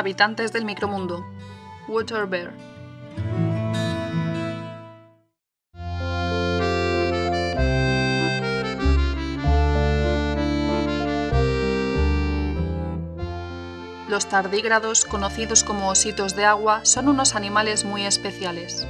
Habitantes del micromundo. Water Bear. Los tardígrados, conocidos como ositos de agua, son unos animales muy especiales.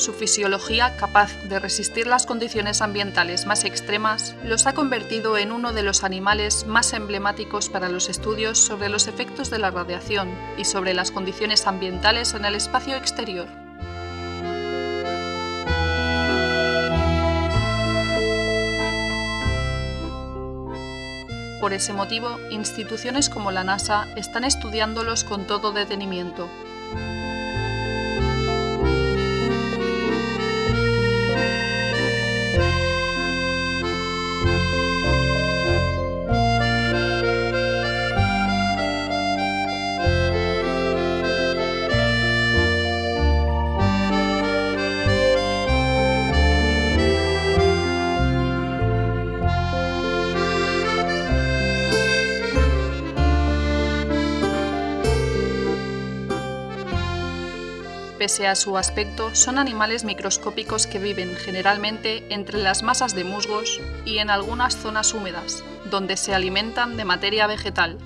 Su fisiología, capaz de resistir las condiciones ambientales más extremas, los ha convertido en uno de los animales más emblemáticos para los estudios sobre los efectos de la radiación y sobre las condiciones ambientales en el espacio exterior. Por ese motivo, instituciones como la NASA están estudiándolos con todo detenimiento, Pese a su aspecto, son animales microscópicos que viven generalmente entre las masas de musgos y en algunas zonas húmedas, donde se alimentan de materia vegetal,